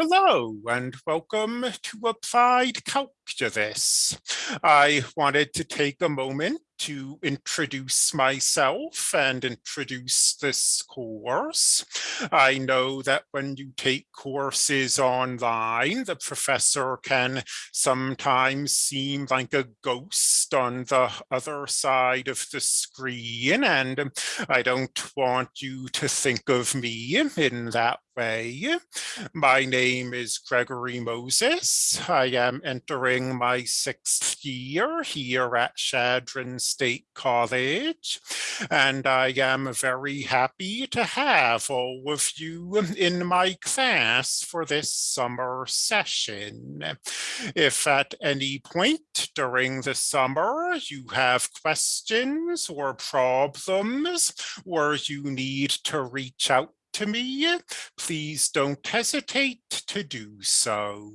Hello and welcome to Applied Calculus. I wanted to take a moment to introduce myself and introduce this course. I know that when you take courses online, the professor can sometimes seem like a ghost on the other side of the screen, and I don't want you to think of me in that way. My name is Gregory Moses. I am entering my sixth year here at Chadron State College, and I am very happy to have all of you in my class for this summer session. If at any point during the summer you have questions or problems, or you need to reach out to me, please don't hesitate to do so.